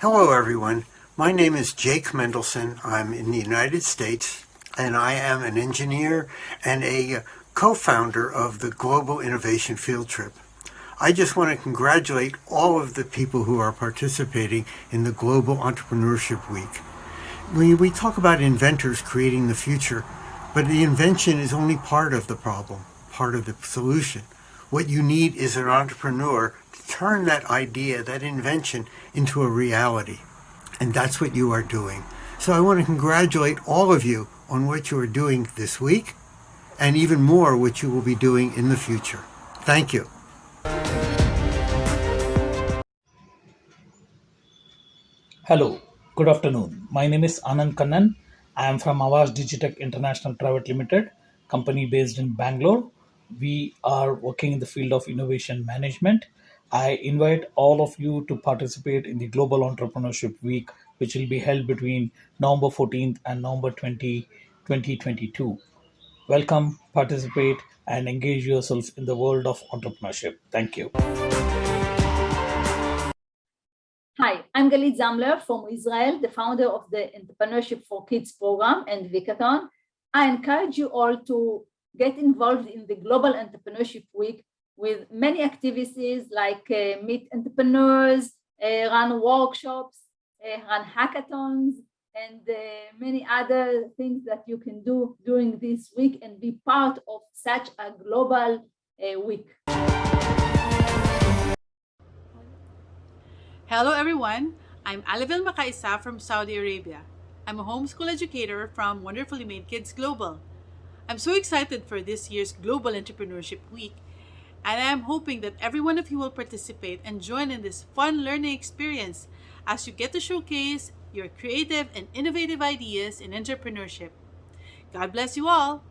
Hello, everyone. My name is Jake Mendelson. I'm in the United States, and I am an engineer and a co-founder of the Global Innovation Field Trip. I just want to congratulate all of the people who are participating in the Global Entrepreneurship Week. We, we talk about inventors creating the future, but the invention is only part of the problem, part of the solution. What you need is an entrepreneur to turn that idea, that invention, into a reality. And that's what you are doing. So I want to congratulate all of you on what you are doing this week and even more what you will be doing in the future. Thank you. Hello, good afternoon. My name is Anand Kannan. I am from Avas Digitech International Private Limited, company based in Bangalore. We are working in the field of innovation management. I invite all of you to participate in the Global Entrepreneurship Week, which will be held between November 14th and November 20, 2022. Welcome, participate, and engage yourself in the world of entrepreneurship. Thank you. Hi, I'm Galit Zamler from Israel, the founder of the Entrepreneurship for Kids program and Vicathon. I encourage you all to get involved in the Global Entrepreneurship Week with many activities like uh, meet entrepreneurs, uh, run workshops, uh, run hackathons, and uh, many other things that you can do during this week and be part of such a global uh, week. Hello everyone, I'm Alivil Makaisa from Saudi Arabia. I'm a homeschool educator from Wonderfully Made Kids Global. I'm so excited for this year's Global Entrepreneurship Week and I'm hoping that every one of you will participate and join in this fun learning experience as you get to showcase your creative and innovative ideas in entrepreneurship. God bless you all!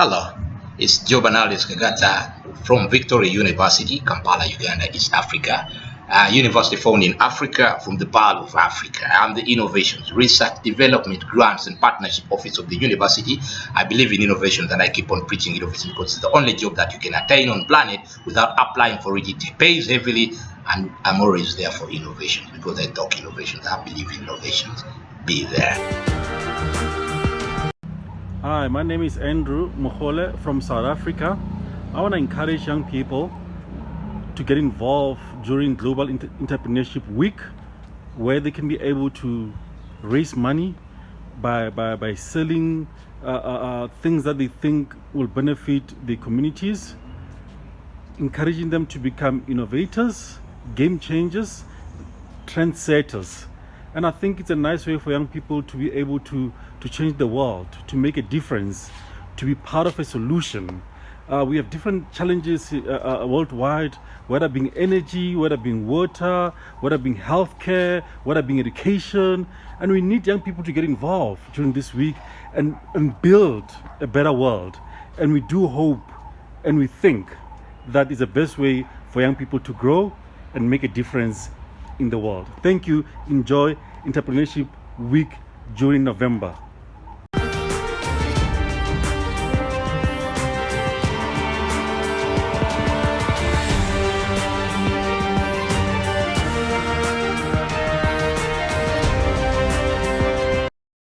Hello, it's Jobanalis Kagata from Victoria University, Kampala, Uganda, East Africa. Uh, university found in Africa from the Pearl of Africa. I'm the Innovations, Research, Development, Grants and Partnership Office of the university. I believe in innovations and I keep on preaching innovation because it's the only job that you can attain on planet without applying for it. It pays heavily and I'm always there for innovations because I talk innovations. I believe in innovations. Be there. Hi, my name is Andrew Mohole from South Africa. I want to encourage young people to get involved during Global Entrepreneurship Week where they can be able to raise money by, by, by selling uh, uh, uh, things that they think will benefit the communities, encouraging them to become innovators, game changers, trendsetters. And I think it's a nice way for young people to be able to, to change the world, to make a difference, to be part of a solution. Uh, we have different challenges uh, uh, worldwide, whether being energy, whether being water, whether being healthcare, whether being education. And we need young people to get involved during this week and, and build a better world. And we do hope and we think that is the best way for young people to grow and make a difference in the world. Thank you. Enjoy Entrepreneurship Week during November.